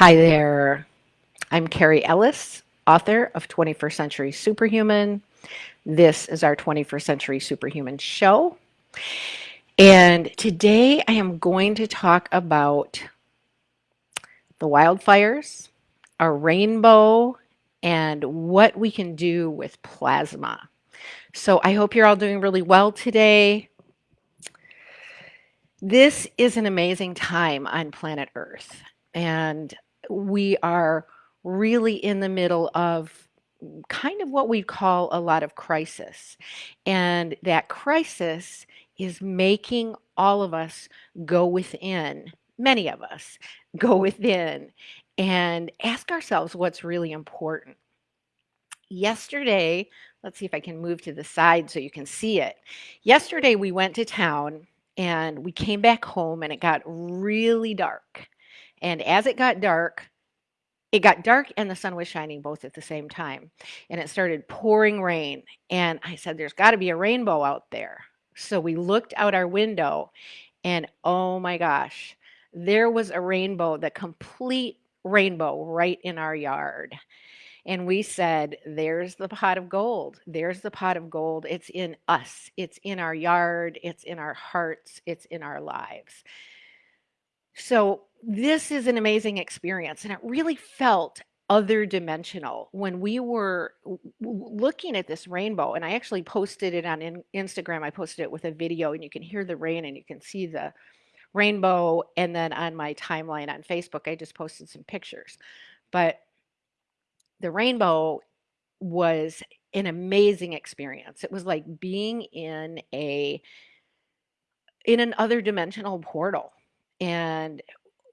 Hi there. I'm Carrie Ellis, author of 21st Century Superhuman. This is our 21st Century Superhuman show. And today I am going to talk about the wildfires, a rainbow, and what we can do with plasma. So I hope you're all doing really well today. This is an amazing time on planet Earth and we are really in the middle of kind of what we call a lot of crisis. And that crisis is making all of us go within, many of us go within and ask ourselves what's really important. Yesterday, let's see if I can move to the side so you can see it. Yesterday, we went to town and we came back home and it got really dark. And as it got dark, it got dark and the sun was shining both at the same time. And it started pouring rain. And I said, There's got to be a rainbow out there. So we looked out our window and oh my gosh, there was a rainbow, the complete rainbow right in our yard. And we said, There's the pot of gold. There's the pot of gold. It's in us, it's in our yard, it's in our hearts, it's in our lives. So this is an amazing experience and it really felt other dimensional when we were looking at this rainbow and i actually posted it on in instagram i posted it with a video and you can hear the rain and you can see the rainbow and then on my timeline on facebook i just posted some pictures. But the rainbow was an amazing experience. It was like being in a in an other dimensional portal and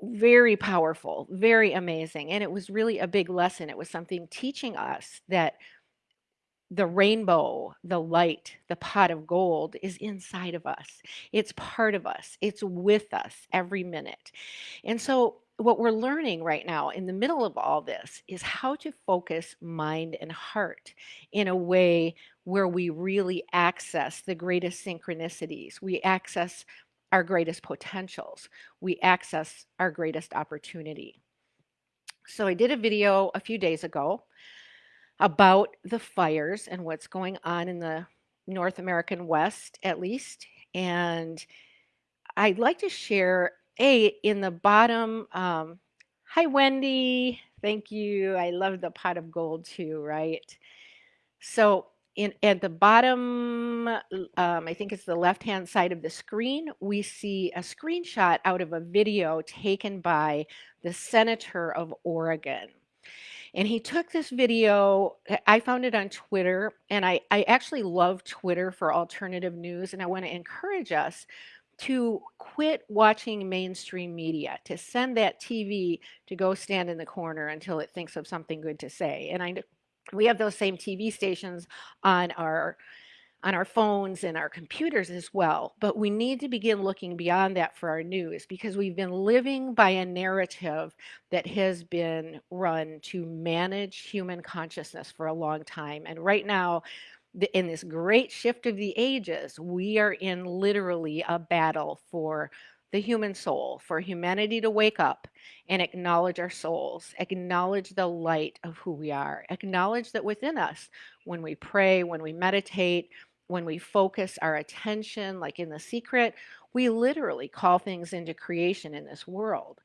very powerful, very amazing. And it was really a big lesson. It was something teaching us that the rainbow, the light, the pot of gold is inside of us. It's part of us. It's with us every minute. And so, what we're learning right now in the middle of all this is how to focus mind and heart in a way where we really access the greatest synchronicities. We access our greatest potentials. We access our greatest opportunity. So I did a video a few days ago about the fires and what's going on in the North American West, at least. And I'd like to share a in the bottom. Um, hi, Wendy. Thank you. I love the pot of gold too, right? So in at the bottom, um, I think it's the left-hand side of the screen, we see a screenshot out of a video taken by the senator of Oregon. And he took this video, I found it on Twitter, and I, I actually love Twitter for alternative news, and I want to encourage us to quit watching mainstream media, to send that TV to go stand in the corner until it thinks of something good to say. And I we have those same TV stations on our on our phones and our computers as well. But we need to begin looking beyond that for our news because we've been living by a narrative that has been run to manage human consciousness for a long time. And right now, in this great shift of the ages, we are in literally a battle for the human soul, for humanity to wake up and acknowledge our souls, acknowledge the light of who we are, acknowledge that within us, when we pray, when we meditate, when we focus our attention, like in the secret, we literally call things into creation in this world.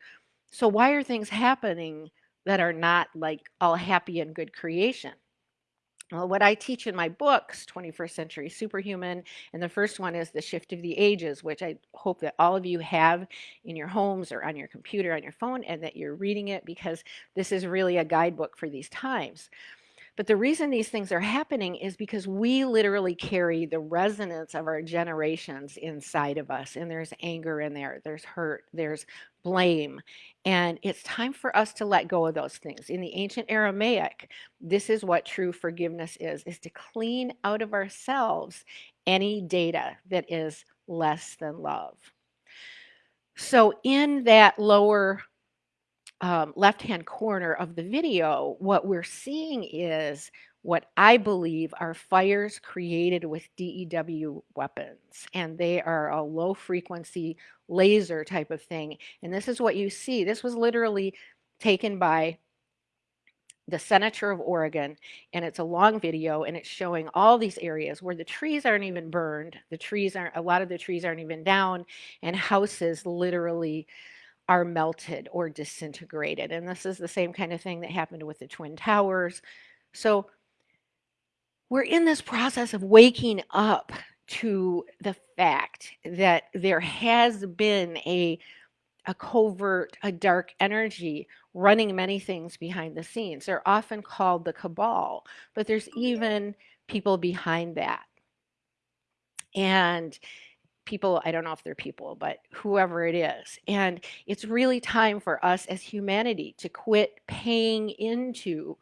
So, why are things happening that are not like all happy and good creation? Well, what I teach in my books, 21st Century Superhuman, and the first one is The Shift of the Ages, which I hope that all of you have in your homes or on your computer, on your phone, and that you're reading it because this is really a guidebook for these times. But the reason these things are happening is because we literally carry the resonance of our generations inside of us. And there's anger in there, there's hurt, there's blame. And it's time for us to let go of those things. In the ancient Aramaic, this is what true forgiveness is, is to clean out of ourselves any data that is less than love. So in that lower um, left-hand corner of the video, what we're seeing is what I believe are fires created with DEW weapons. And they are a low frequency laser type of thing. And this is what you see. This was literally taken by the senator of Oregon, and it's a long video, and it's showing all these areas where the trees aren't even burned, the trees aren't, a lot of the trees aren't even down, and houses literally are melted or disintegrated. And this is the same kind of thing that happened with the Twin Towers. So we're in this process of waking up to the fact that there has been a a covert, a dark energy running many things behind the scenes. They're often called the cabal, but there's even people behind that. And people, I don't know if they're people, but whoever it is. And it's really time for us as humanity to quit paying into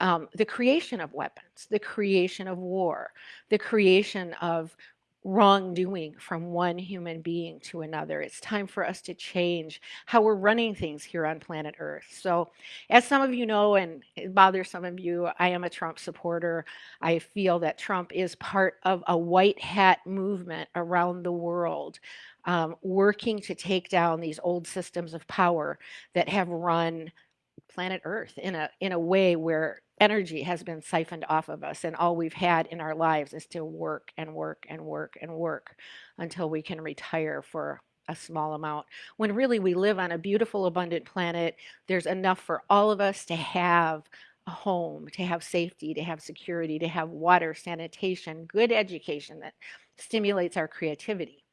um, the creation of weapons, the creation of war, the creation of wrongdoing from one human being to another. It's time for us to change how we're running things here on planet Earth. So, as some of you know, and it bothers some of you, I am a Trump supporter. I feel that Trump is part of a white hat movement around the world. Um, working to take down these old systems of power that have run planet Earth in a in a way where energy has been siphoned off of us and all we've had in our lives is to work and work and work and work until we can retire for a small amount. When really we live on a beautiful abundant planet there's enough for all of us to have a home to have safety to have security to have water sanitation good education that stimulates our creativity.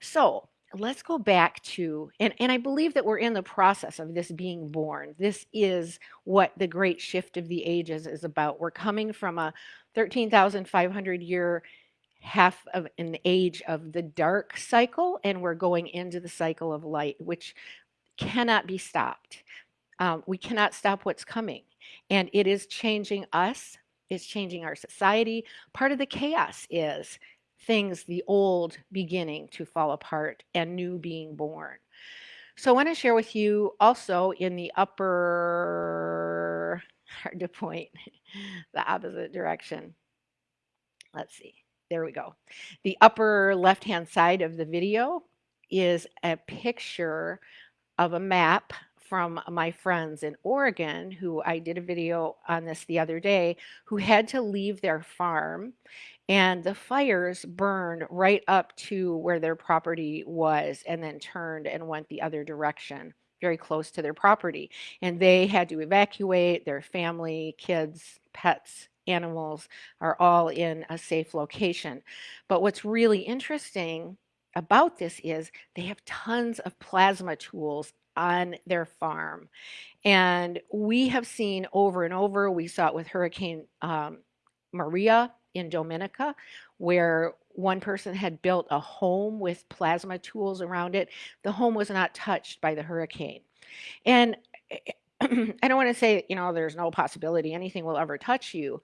So let's go back to, and, and I believe that we're in the process of this being born. This is what the great shift of the ages is about. We're coming from a 13,500 year half of an age of the dark cycle, and we're going into the cycle of light, which cannot be stopped. Um, we cannot stop what's coming. And it is changing us, it's changing our society. Part of the chaos is things, the old beginning to fall apart and new being born. So I want to share with you also in the upper, hard to point, the opposite direction. Let's see, there we go. The upper left-hand side of the video is a picture of a map from my friends in Oregon who I did a video on this the other day who had to leave their farm and the fires burned right up to where their property was and then turned and went the other direction very close to their property and they had to evacuate their family kids pets animals are all in a safe location. But what's really interesting about this is they have tons of plasma tools on their farm and we have seen over and over we saw it with hurricane um, maria in Dominica where one person had built a home with plasma tools around it. The home was not touched by the hurricane. And eh, I don't want to say, you know, there's no possibility anything will ever touch you.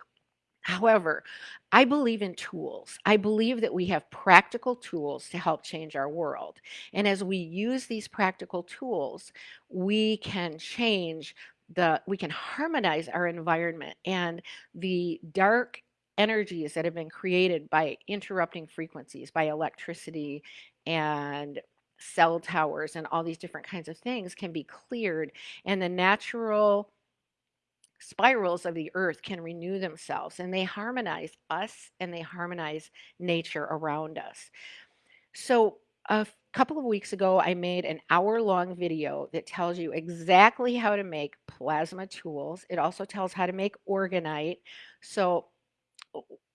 However, I believe in tools. I believe that we have practical tools to help change our world. And as we use these practical tools, we can change the, we can harmonize our environment and the dark energies that have been created by interrupting frequencies, by electricity and cell towers and all these different kinds of things can be cleared and the natural spirals of the earth can renew themselves and they harmonize us and they harmonize nature around us. So a couple of weeks ago, I made an hour long video that tells you exactly how to make plasma tools. It also tells how to make orgonite. So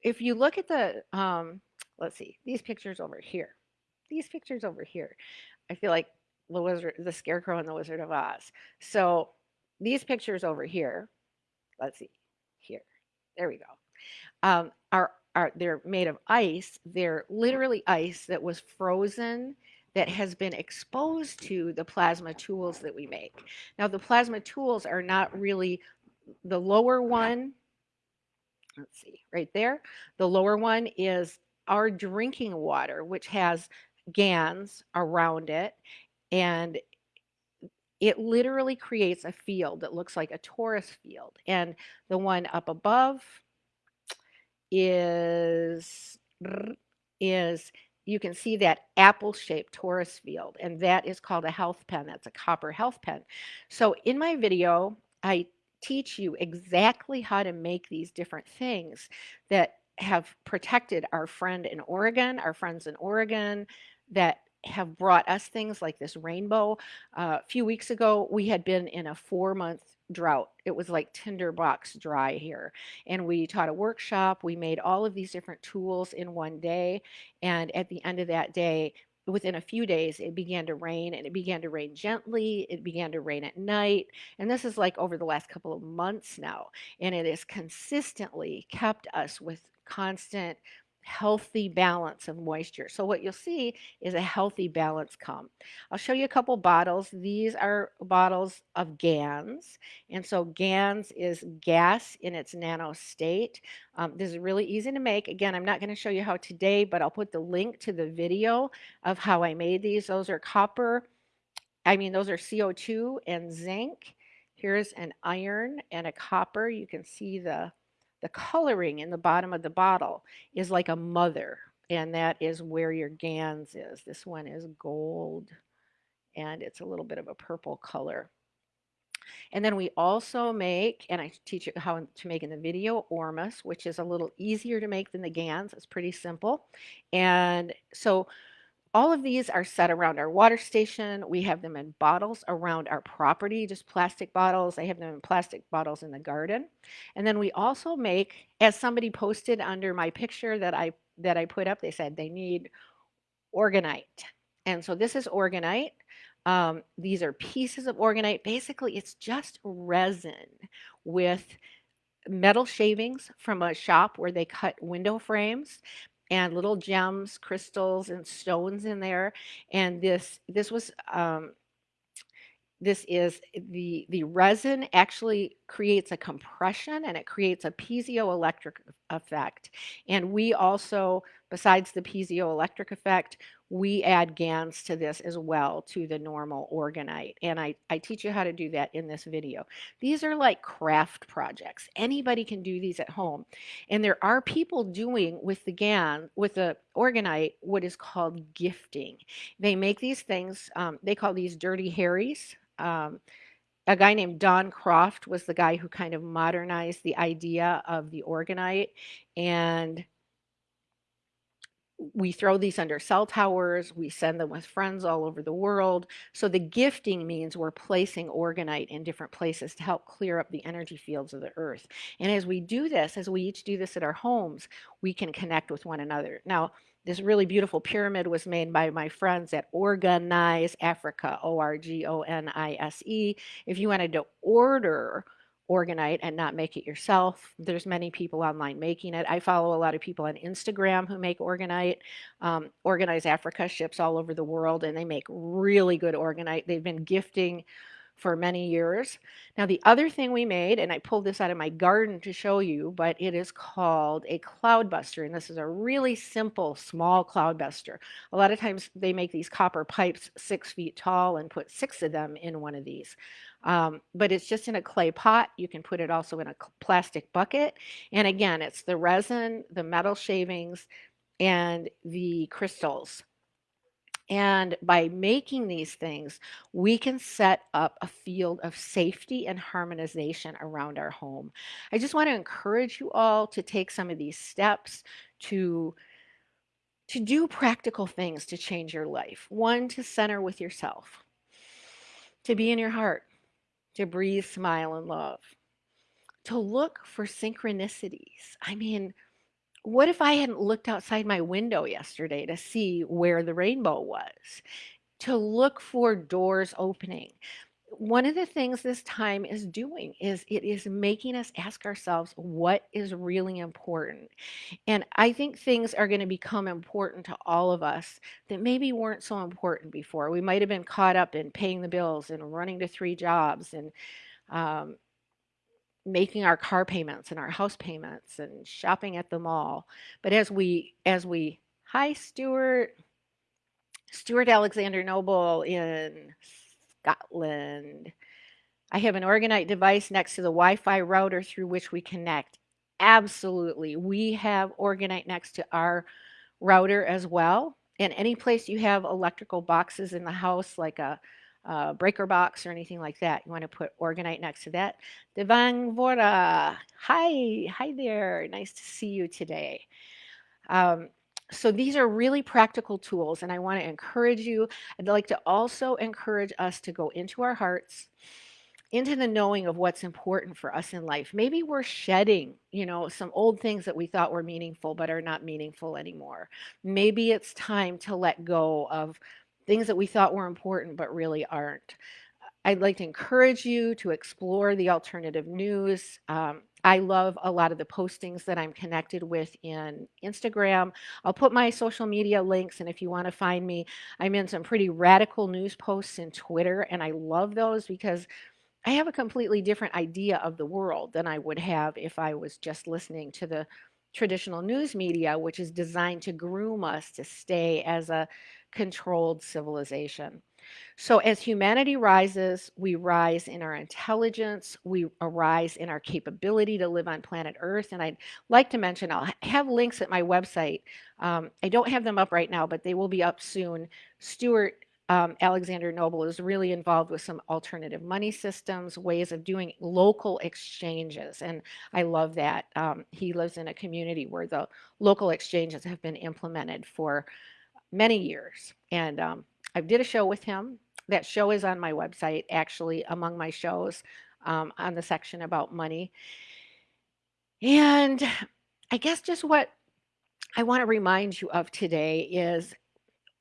if you look at the, um, let's see, these pictures over here, these pictures over here, I feel like the wizard, the scarecrow and the Wizard of Oz. So these pictures over here, let's see, here, there we go, um, are, are, they're made of ice. They're literally ice that was frozen that has been exposed to the plasma tools that we make. Now the plasma tools are not really, the lower one see, right there. The lower one is our drinking water, which has GANs around it. And it literally creates a field that looks like a torus field. And the one up above is, is you can see that apple-shaped torus field, and that is called a health pen. That's a copper health pen. So in my video, I teach you exactly how to make these different things that have protected our friend in Oregon, our friends in Oregon, that have brought us things like this rainbow. Uh, a few weeks ago, we had been in a four month drought. It was like tinderbox dry here. And we taught a workshop. We made all of these different tools in one day. And at the end of that day, within a few days, it began to rain and it began to rain gently. It began to rain at night. And this is like over the last couple of months now. And it has consistently kept us with constant healthy balance of moisture. So what you'll see is a healthy balance come. I'll show you a couple bottles. These are bottles of GANS. And so GANS is gas in its nano state. Um, this is really easy to make. Again, I'm not going to show you how today, but I'll put the link to the video of how I made these. Those are copper. I mean, those are CO2 and zinc. Here's an iron and a copper. You can see the the coloring in the bottom of the bottle is like a mother, and that is where your GANS is. This one is gold, and it's a little bit of a purple color. And then we also make, and I teach you how to make in the video, Ormus, which is a little easier to make than the GANS. It's pretty simple. And so all of these are set around our water station. We have them in bottles around our property, just plastic bottles. I have them in plastic bottles in the garden. And then we also make, as somebody posted under my picture that I that I put up, they said they need orgonite. And so this is orgonite. Um, these are pieces of orgonite. Basically, it's just resin with metal shavings from a shop where they cut window frames and little gems, crystals, and stones in there. And this this was um, this is the the resin actually creates a compression and it creates a piezoelectric effect. And we also, besides the piezoelectric effect, we add GANs to this as well to the normal orgonite. And I, I teach you how to do that in this video. These are like craft projects. Anybody can do these at home. And there are people doing with the GAN, with the orgonite, what is called gifting. They make these things, um, they call these dirty Harrys. Um, a guy named Don Croft was the guy who kind of modernized the idea of the orgonite. And we throw these under cell towers, we send them with friends all over the world. So the gifting means we're placing orgonite in different places to help clear up the energy fields of the earth. And as we do this, as we each do this at our homes, we can connect with one another. Now, this really beautiful pyramid was made by my friends at Orgonise Africa, O-R-G-O-N-I-S-E. If you wanted to order orgonite and not make it yourself. There's many people online making it. I follow a lot of people on Instagram who make orgonite. Um, Orgonise Africa ships all over the world and they make really good orgonite. They've been gifting for many years. Now the other thing we made, and I pulled this out of my garden to show you, but it is called a cloudbuster, and this is a really simple, small cloudbuster. A lot of times they make these copper pipes six feet tall and put six of them in one of these. Um, but it's just in a clay pot. You can put it also in a plastic bucket. And again, it's the resin, the metal shavings, and the crystals. And by making these things, we can set up a field of safety and harmonization around our home. I just want to encourage you all to take some of these steps to to do practical things to change your life. One, to center with yourself, to be in your heart, to breathe, smile, and love, to look for synchronicities. I mean, what if I hadn't looked outside my window yesterday to see where the rainbow was? To look for doors opening. One of the things this time is doing is it is making us ask ourselves what is really important. And I think things are going to become important to all of us that maybe weren't so important before. We might have been caught up in paying the bills and running to three jobs and um, making our car payments and our house payments and shopping at the mall. But as we, as we, hi Stuart, Stuart Alexander Noble in Scotland. I have an Orgonite device next to the Wi-Fi router through which we connect. Absolutely. We have Orgonite next to our router as well. and any place you have electrical boxes in the house, like a, a breaker box or anything like that, you want to put orgonite next to that. Devang Vora, hi, hi there. Nice to see you today. Um, so these are really practical tools, and I want to encourage you. I'd like to also encourage us to go into our hearts into the knowing of what's important for us in life. Maybe we're shedding, you know, some old things that we thought were meaningful but are not meaningful anymore. Maybe it's time to let go of things that we thought were important but really aren't. I'd like to encourage you to explore the alternative news. Um, I love a lot of the postings that I'm connected with in Instagram. I'll put my social media links, and if you want to find me, I'm in some pretty radical news posts in Twitter, and I love those because I have a completely different idea of the world than I would have if I was just listening to the traditional news media, which is designed to groom us to stay as a controlled civilization. So as humanity rises, we rise in our intelligence, we arise in our capability to live on planet Earth. And I'd like to mention, I'll have links at my website. Um, I don't have them up right now, but they will be up soon. Stuart um, Alexander Noble is really involved with some alternative money systems, ways of doing local exchanges. And I love that. Um, he lives in a community where the local exchanges have been implemented for many years. And um, I did a show with him. That show is on my website, actually, among my shows um, on the section about money. And I guess just what I want to remind you of today is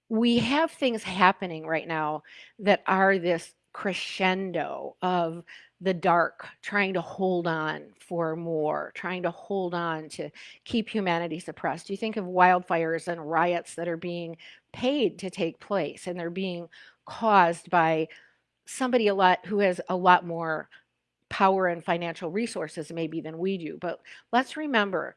we have things happening right now that are this crescendo of the dark trying to hold on for more, trying to hold on to keep humanity suppressed. You think of wildfires and riots that are being paid to take place and they're being caused by somebody a lot who has a lot more power and financial resources maybe than we do. But let's remember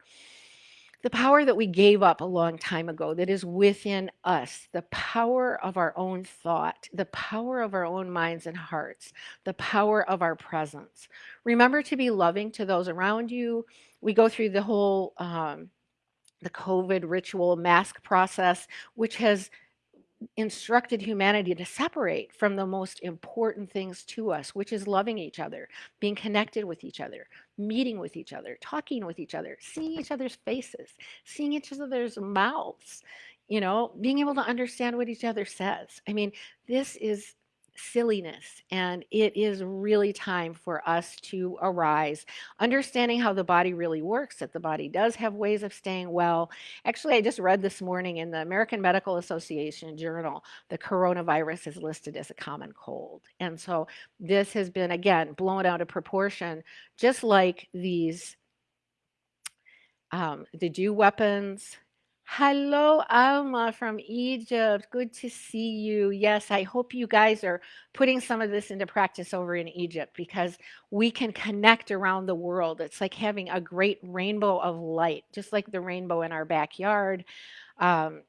the power that we gave up a long time ago that is within us, the power of our own thought, the power of our own minds and hearts, the power of our presence. Remember to be loving to those around you. We go through the whole um, the COVID ritual mask process, which has instructed humanity to separate from the most important things to us, which is loving each other, being connected with each other, meeting with each other, talking with each other, seeing each other's faces, seeing each other's mouths, you know, being able to understand what each other says. I mean, this is silliness. And it is really time for us to arise, understanding how the body really works, that the body does have ways of staying well. Actually, I just read this morning in the American Medical Association journal, the coronavirus is listed as a common cold. And so this has been, again, blown out of proportion, just like these um, the dew weapons, Hello, Alma from Egypt. Good to see you. Yes, I hope you guys are putting some of this into practice over in Egypt because we can connect around the world. It's like having a great rainbow of light, just like the rainbow in our backyard. Um,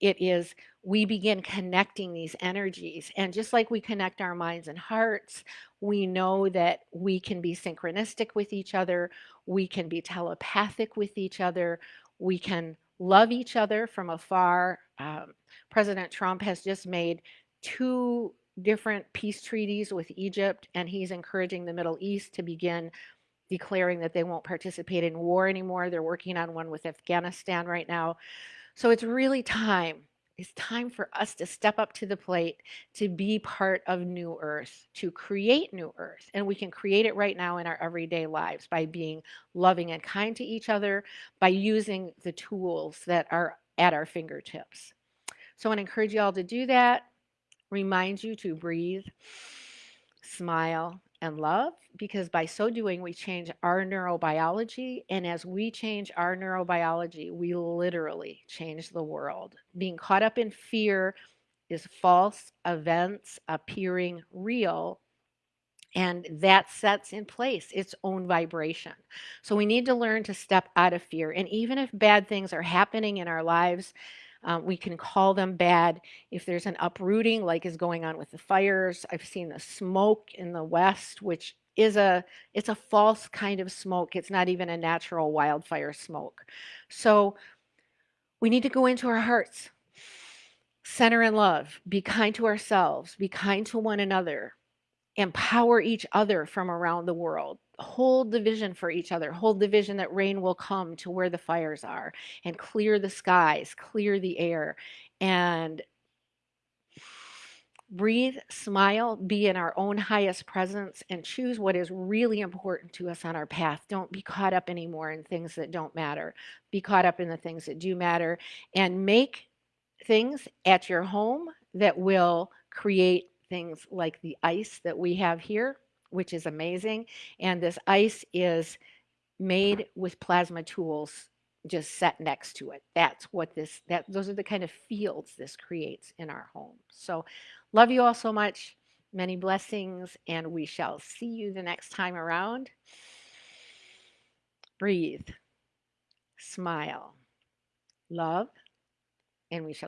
it is, we begin connecting these energies. And just like we connect our minds and hearts, we know that we can be synchronistic with each other, we can be telepathic with each other, we can love each other from afar. Um, President Trump has just made two different peace treaties with Egypt, and he's encouraging the Middle East to begin declaring that they won't participate in war anymore. They're working on one with Afghanistan right now. So it's really time it's time for us to step up to the plate to be part of New Earth, to create New Earth. And we can create it right now in our everyday lives by being loving and kind to each other, by using the tools that are at our fingertips. So I want to encourage you all to do that. Remind you to breathe, smile, and love because by so doing, we change our neurobiology. And as we change our neurobiology, we literally change the world. Being caught up in fear is false events appearing real. And that sets in place its own vibration. So we need to learn to step out of fear. And even if bad things are happening in our lives, um, we can call them bad. If there's an uprooting, like is going on with the fires, I've seen the smoke in the west, which is a it's a false kind of smoke. It's not even a natural wildfire smoke. So we need to go into our hearts center in love, be kind to ourselves, be kind to one another, empower each other from around the world. Hold the vision for each other. Hold the vision that rain will come to where the fires are and clear the skies, clear the air, and breathe, smile, be in our own highest presence, and choose what is really important to us on our path. Don't be caught up anymore in things that don't matter. Be caught up in the things that do matter and make things at your home that will create things like the ice that we have here, which is amazing. And this ice is made with plasma tools just set next to it. That's what this, that those are the kind of fields this creates in our home. So love you all so much. Many blessings, and we shall see you the next time around. Breathe, smile, love, and we shall